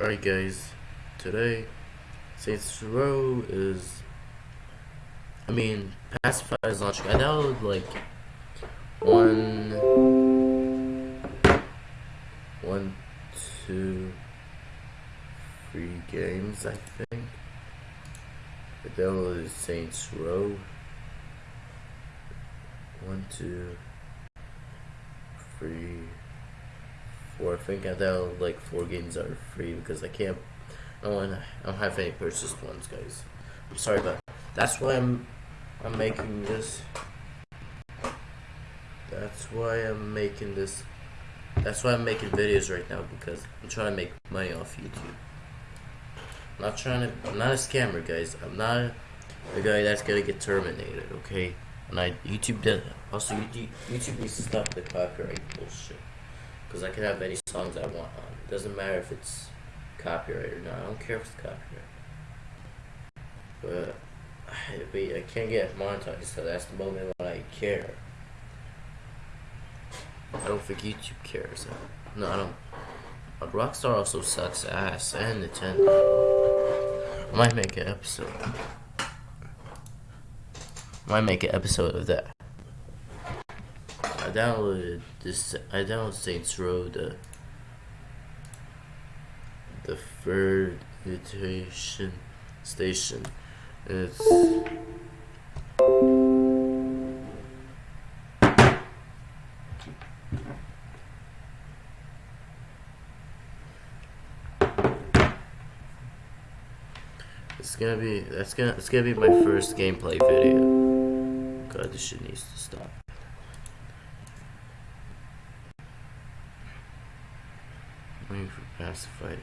Alright guys, today Saints Row is I mean Pacify is launching. I downloaded like one one two three games I think. I downloaded Saints Row. One, two, three four. I think I downloaded like four games that are free because I can't. I don't, I don't have any purchased ones, guys. I'm sorry, but that's why I'm I'm making this. That's why I'm making this. That's why I'm making videos right now because I'm trying to make money off YouTube. I'm not trying to. I'm not a scammer, guys. I'm not a guy that's gonna get terminated. Okay. And I YouTube did also YouTube, YouTube needs to stop the copyright bullshit. Because I can have any songs I want on. It doesn't matter if it's copyright or not. I don't care if it's copyright. But, but I can't get monetized, so that's the moment when I care. I don't think YouTube cares. No, I don't. But Rockstar also sucks ass, and Nintendo. I might make an episode. I might make an episode of that. I downloaded this. I downloaded Saints Row the the third edition station. It's It's gonna be that's gonna it's gonna be my first gameplay video. God, this shit needs to stop. For pacified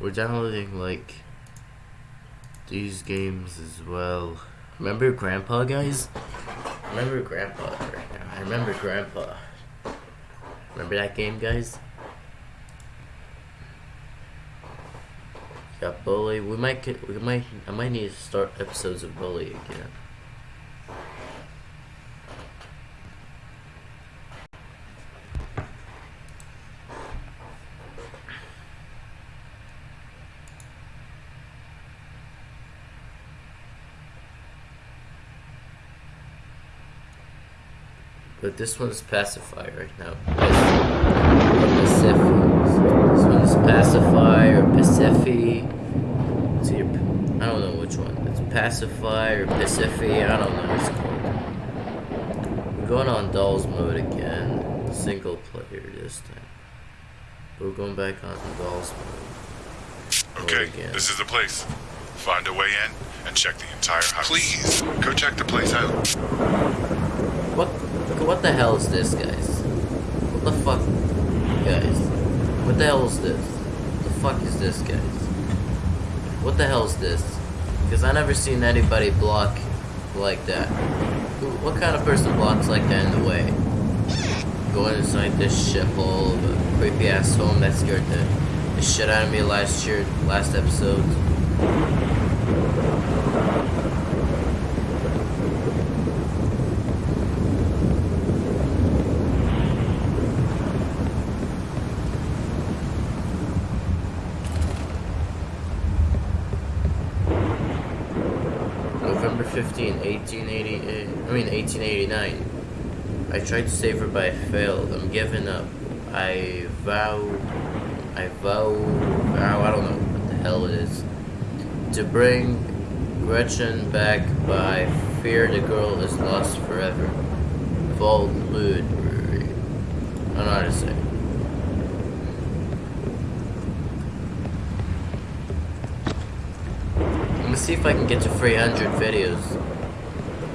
We're downloading like these games as well. Remember Grandpa, guys? Remember Grandpa right now. I remember Grandpa. Remember that game, guys? Got Bully. We might get. We might. I might need to start episodes of Bully again. But this one's Pacify right now. Pacific. This one's Pacify or Pacific. See, I don't know which one. It's Pacify or Pacific. I don't know what it's called. We're going on Dolls mode again. Single player this time. But we're going back on Dolls mode. Okay, again. this is the place. Find a way in and check the entire house. Please, go check the place out. What? What the hell is this, guys? What the fuck, guys? What the hell is this? What the fuck is this, guys? What the hell is this? Because I never seen anybody block like that. Who, what kind of person blocks like that in the way? Going inside this shithole of a creepy ass home that scared the, the shit out of me last year, last episode. 15, 1888. I mean 1889. I tried to save her, but I failed. I'm giving up. I vow. I vow. vow I don't know what the hell it is. To bring Gretchen back, but I fear the girl is lost forever. Vault Ludbury. I don't know how to say. I'm gonna see if I can get to 300 videos.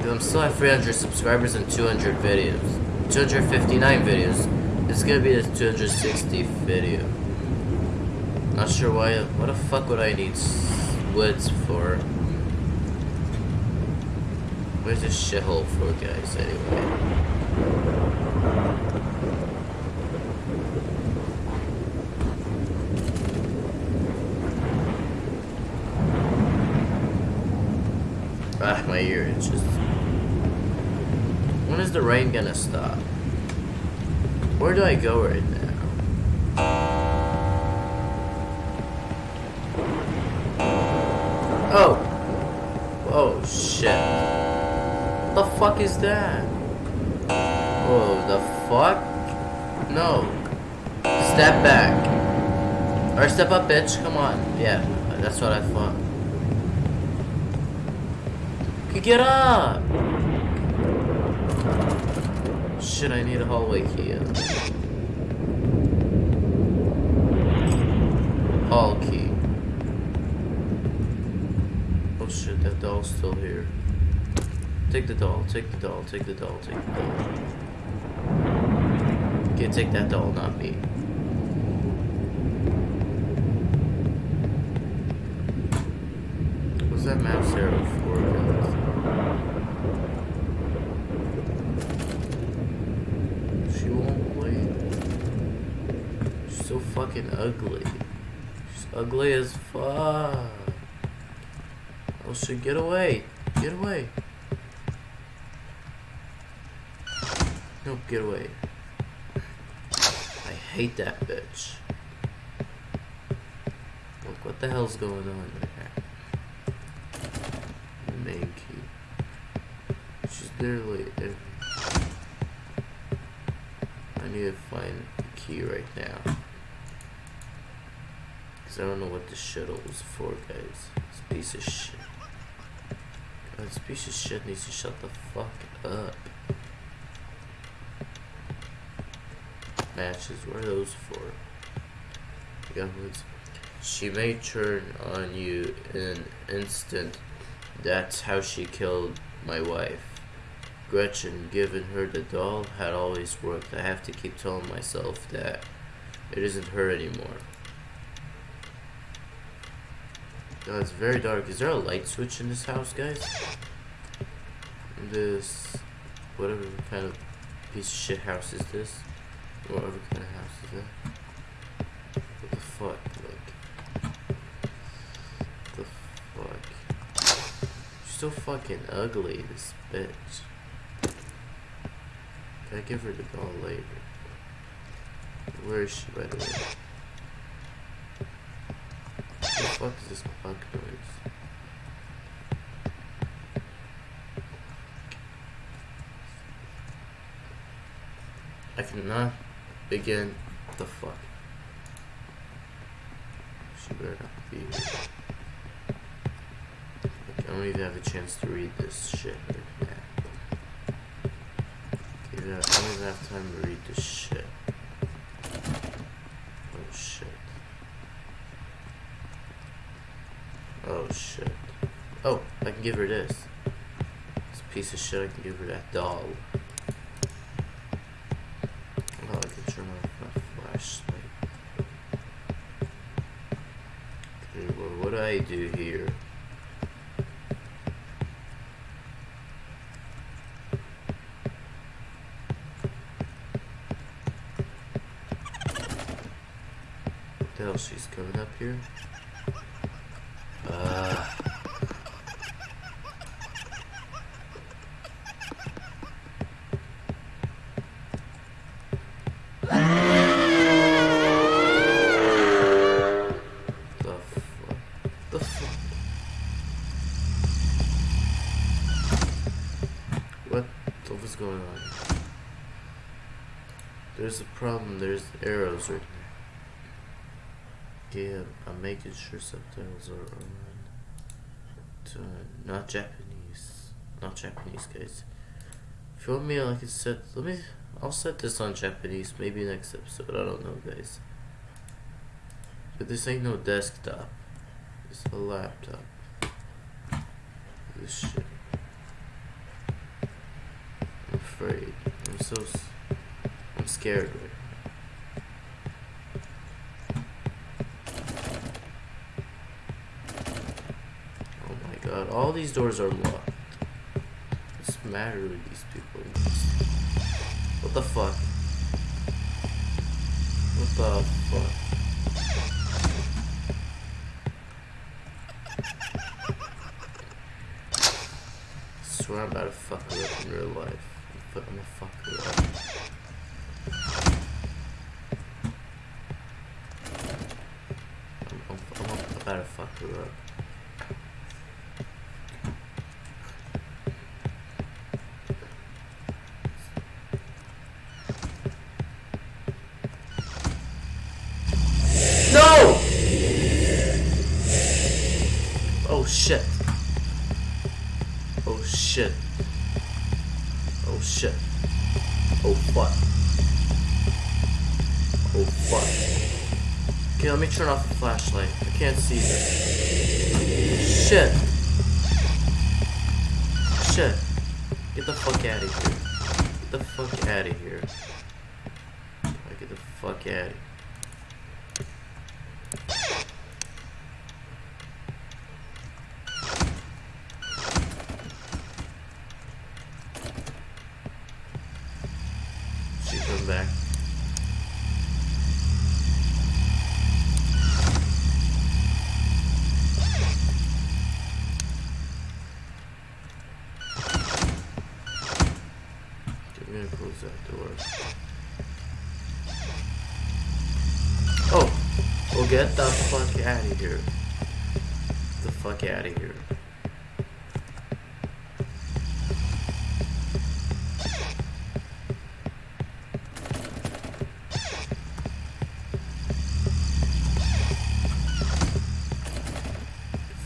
Dude, I'm still at 300 subscribers and 200 videos. 259 videos. It's gonna be the 260 video. Not sure why. What the fuck would I need woods for? Where's this shithole for, guys, anyway? Ah, my ear itches. What When is the rain gonna stop? Where do I go right now? Oh! Oh shit. What the fuck is that? Oh, the fuck? No. Step back. Or step up, bitch. Come on. Yeah, that's what I thought. Get up! Shit, I need a hallway key. Hall key. Oh shit, that doll's still here. Take the doll, take the doll, take the doll, take the doll. Okay, take that doll, not me. What's that map arrow for, guys? She won't wait. She's so fucking ugly. She's ugly as fuck. Oh shit, get away. Get away. Nope, get away. I hate that bitch. Look, what the hell's going on? The main key. She's literally every... I need to find the key right now. I don't know what this shuttle was for, guys. This piece of shit. God, this piece of shit needs to shut the fuck up. Matches, what are those for? Guns. She may turn on you in an instant. That's how she killed my wife. Gretchen, giving her the doll, had always worked. I have to keep telling myself that it isn't her anymore. God, it's very dark. Is there a light switch in this house, guys? This, whatever kind of piece of shit house is this? Whatever kind of house is that? What the fuck? Like, the fuck? She's so fucking ugly, this bitch. Can I give her the doll later? Where is she, by the way? Fuck is this bug noise? I cannot begin. The fuck? She better not be. Like, I don't even have a chance to read this shit right now. Okay, I don't even have time to read this shit. Oh shit. Oh shit. Oh, I can give her this. This piece of shit, I can give her that doll. Oh, I can turn off my flashlight. Okay, well, what do I do here? What the hell, she's coming up here? Uh, the fuck? The fuck? What? What was going on? There's a problem. There's arrows right here. Yeah, I'm making sure subtitles are on. To, not Japanese. Not Japanese, guys. If you want me, like I said, let me. I'll set this on Japanese. Maybe next episode. I don't know, guys. But this ain't no desktop. It's a laptop. This shit. I'm afraid. I'm so. Scared right Oh my god, all these doors are locked. What's the matter with these people? What the fuck? What the fuck? I swear I'm about to fuck her up in real life. I'm gonna fuck her up. I'm, I'm, I'm up. No! Oh shit. Oh shit. Oh shit. Oh fuck. Oh fuck. Okay, let me turn off the flashlight. I can't see this. Shit. Shit. Get the fuck out of here. Get the fuck out of here. Get the fuck out of here. She come back. Okay, we're gonna close that door. Oh! Well, get the fuck out of here. Get the fuck out of here.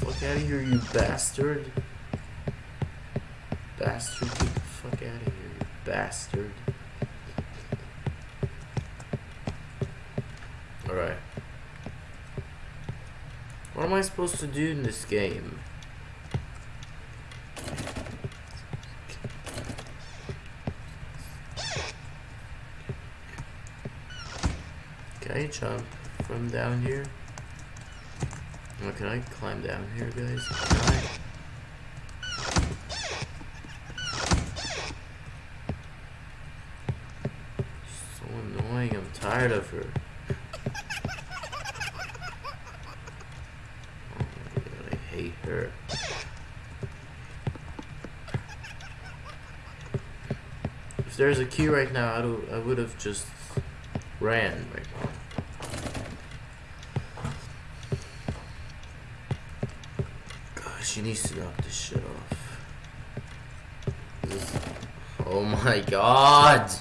Fuck out of here, you bastard. Bastard, get the fuck out of here, you bastard. Alright. What am I supposed to do in this game? Can I jump from down here? Oh, can I climb down here, guys? So annoying. I'm tired of her. Oh my god, I hate her. If there's a key right now, I, do, I would have just ran right now. She needs to knock this shit off. This- oh my god!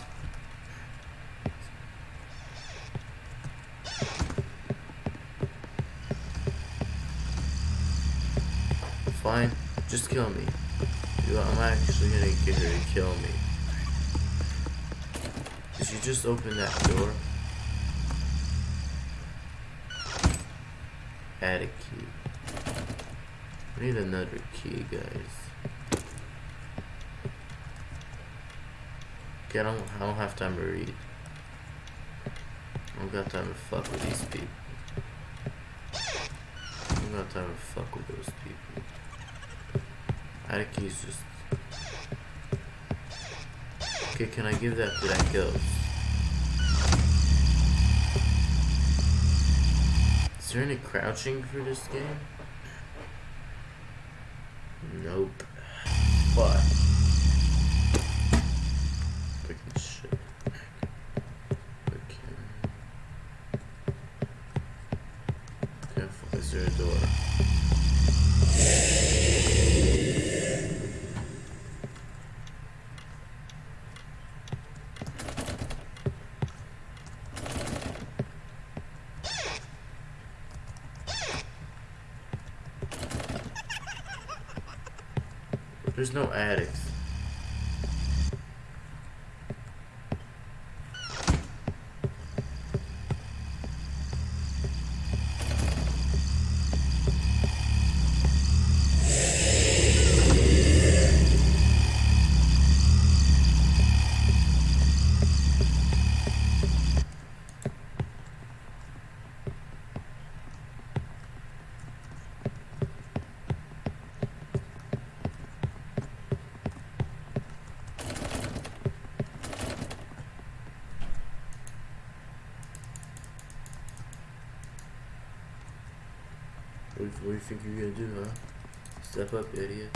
Fine, just kill me. I'm actually gonna get her to kill me. Did you just open that door? Add a key. I need another key, guys. Okay, I don't, I don't have time to read. I don't got time to fuck with these people. I don't got time to fuck with those people. Add a key is just... Okay, can I give that to that ghost? Is there any crouching for this game? Nope. But Fucking shit. Okay. Careful, is there a door? There's no attics. You think you're gonna do, huh? Step up, idiot.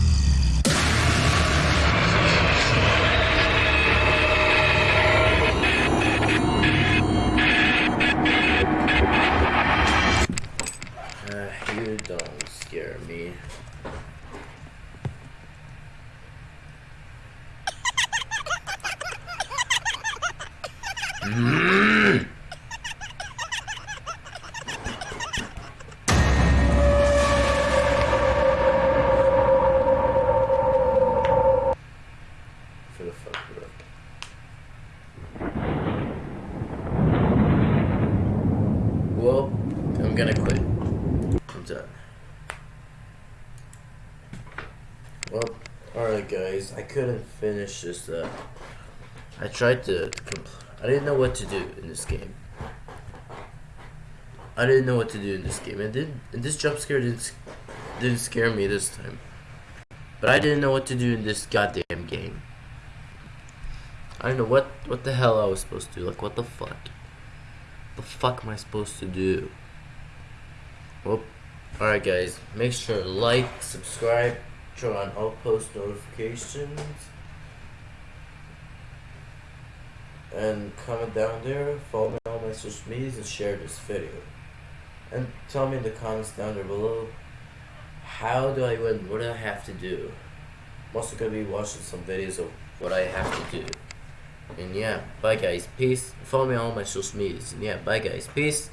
For the fuck, bro. Well, I'm gonna quit. I'm done. Well, alright guys, I couldn't finish this up. I tried to I didn't know what to do in this game. I didn't know what to do in this game. And did and this jump scare didn't didn't scare me this time. But I didn't know what to do in this goddamn game. I don't know what what the hell I was supposed to do. Like what the fuck? The fuck am I supposed to do? Well, alright guys, make sure to like, subscribe, turn on all post notifications, and comment down there, follow me on my social medias, and share this video. And tell me in the comments down there below, how do I win? What do I have to do? I'm also gonna be watching some videos of what I have to do. And yeah, bye guys, peace. Follow me on all my social medias. And yeah, bye guys, peace.